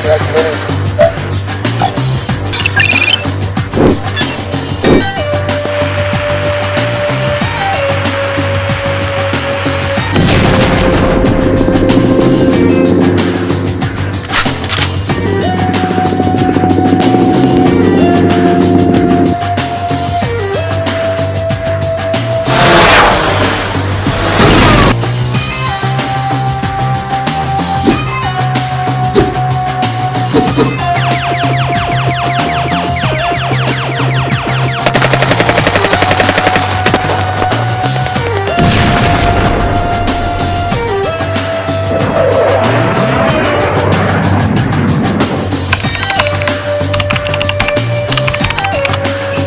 Congratulations.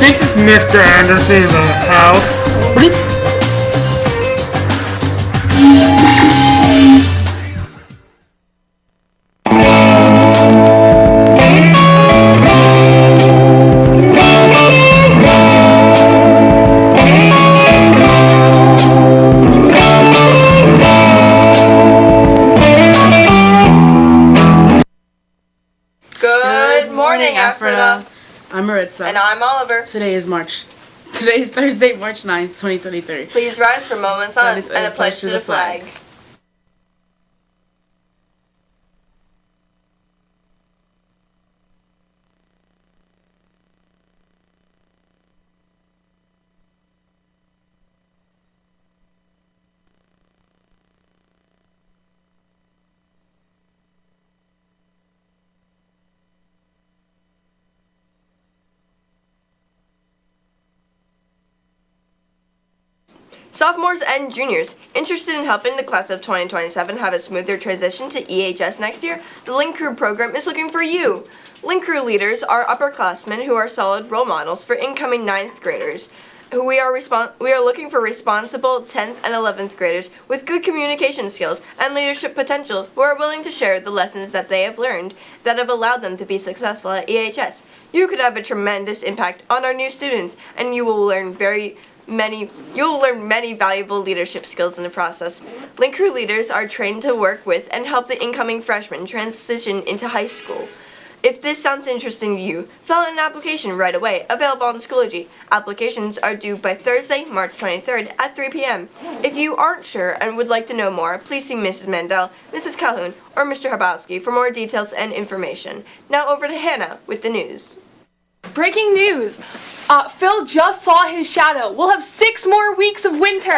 This is Mr. Anderson in the house. Maritza. And I'm Oliver. Today is March. Today is Thursday, March 9th, 2023. Please rise for moments on Silence and a pledge to the flag. Sophomores and juniors interested in helping the class of 2027 have a smoother transition to EHS next year, the Link Crew program is looking for you. Link Crew leaders are upperclassmen who are solid role models for incoming 9th graders. Who we are we are looking for responsible 10th and 11th graders with good communication skills and leadership potential who are willing to share the lessons that they have learned that have allowed them to be successful at EHS. You could have a tremendous impact on our new students and you will learn very many you'll learn many valuable leadership skills in the process. Link Crew leaders are trained to work with and help the incoming freshmen transition into high school. If this sounds interesting to you, fill out an application right away, available on Schoology. Applications are due by Thursday, March 23rd at 3 p.m. If you aren't sure and would like to know more, please see Mrs. Mandel, Mrs. Calhoun, or Mr. Habowski for more details and information. Now over to Hannah with the news. Breaking news! Uh, Phil just saw his shadow. We'll have six more weeks of winter.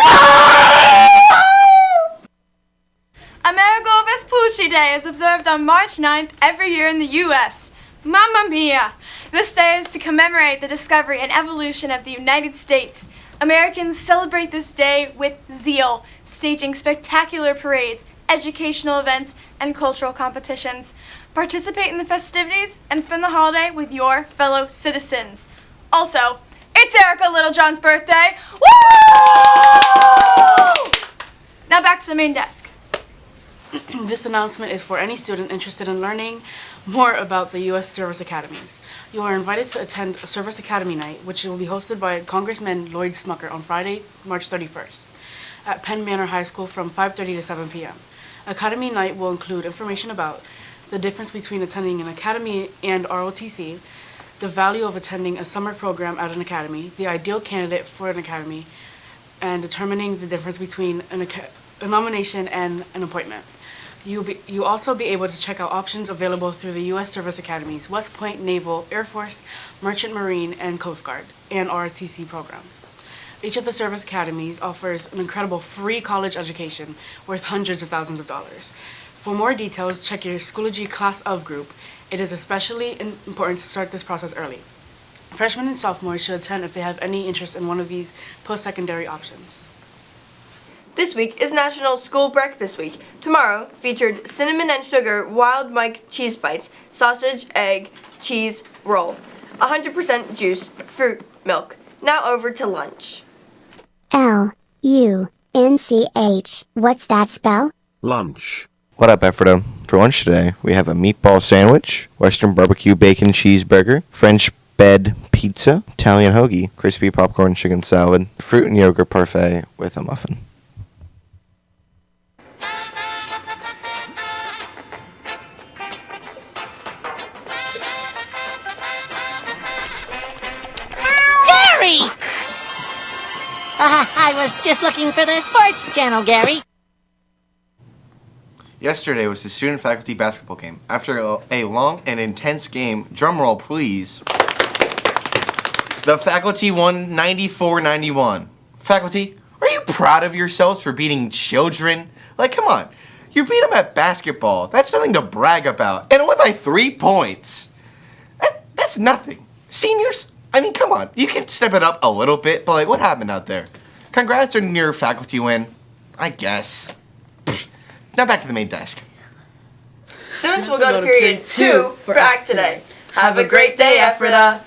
Amerigo Vespucci Day is observed on March 9th every year in the U.S. Mamma mia! This day is to commemorate the discovery and evolution of the United States. Americans celebrate this day with zeal, staging spectacular parades, educational events, and cultural competitions. Participate in the festivities and spend the holiday with your fellow citizens. Also, it's Erica Littlejohn's birthday. Woo! Now back to the main desk. This announcement is for any student interested in learning more about the U.S. Service Academies. You are invited to attend Service Academy Night, which will be hosted by Congressman Lloyd Smucker on Friday, March 31st at Penn Manor High School from 5.30 to 7 p.m. Academy Night will include information about the difference between attending an academy and ROTC, the value of attending a summer program at an academy, the ideal candidate for an academy, and determining the difference between an a nomination and an appointment. You'll be, you also be able to check out options available through the U.S. Service Academies, West Point Naval, Air Force, Merchant Marine, and Coast Guard, and ROTC programs. Each of the service academies offers an incredible free college education worth hundreds of thousands of dollars. For more details, check your Schoology Class of group. It is especially important to start this process early. Freshmen and sophomores should attend if they have any interest in one of these post-secondary options. This week is National School Breakfast Week. Tomorrow featured cinnamon and sugar wild Mike cheese bites, sausage, egg, cheese, roll, 100% juice, fruit, milk. Now over to lunch. L U N C H. What's that spell? Lunch. What up, Ephrata? For lunch today, we have a meatball sandwich, Western barbecue bacon cheeseburger, French bed pizza, Italian hoagie, crispy popcorn chicken salad, fruit and yogurt parfait with a muffin. Gary! Uh, I was just looking for the sports channel, Gary. Yesterday was the student faculty basketball game. After a, long and intense game, drumroll please, the faculty won 94 91. Faculty, are you proud of yourselves for beating children? Like, come on. You beat them at basketball. That's nothing to brag about. And went by three points. That, that's nothing. Seniors, I mean, come on. You can step it up a little bit, but like, what happened out there? Congrats on your faculty win. I guess. Pfft. Now back to the main desk. Students will go to period two for Act Today. Have a great day, Ephrata.